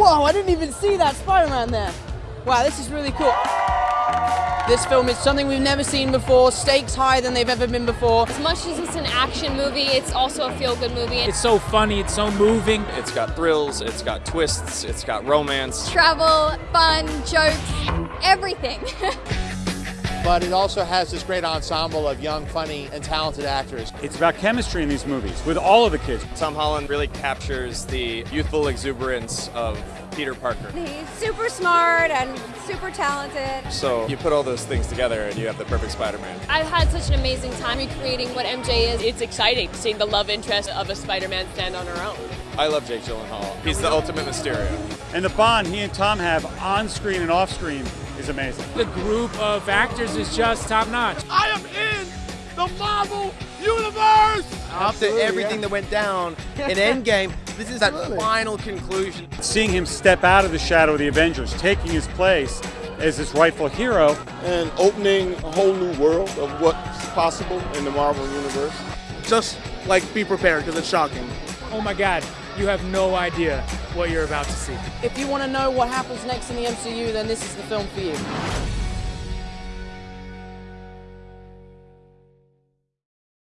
Whoa, I didn't even see that Spider-Man there. Wow, this is really cool. This film is something we've never seen before, stakes higher than they've ever been before. As much as it's an action movie, it's also a feel-good movie. It's so funny, it's so moving. It's got thrills, it's got twists, it's got romance. Travel, fun, jokes, everything. but it also has this great ensemble of young, funny, and talented actors. It's about chemistry in these movies with all of the kids. Tom Holland really captures the youthful exuberance of Peter Parker. He's super smart and super talented. So you put all those things together and you have the perfect Spider-Man. I've had such an amazing time recreating what MJ is. It's exciting seeing the love interest of a Spider-Man stand on her own. I love Jake Gyllenhaal. He's the ultimate Mysterio. And the bond he and Tom have on screen and off screen is amazing. The group of actors is just top notch. I am in the Marvel Universe! After everything yeah. that went down in Endgame, this is that final conclusion. Seeing him step out of the shadow of the Avengers, taking his place as his rightful hero. And opening a whole new world of what's possible in the Marvel Universe. Just, like, be prepared, because it's shocking. Oh my god, you have no idea what you're about to see. If you want to know what happens next in the MCU, then this is the film for you.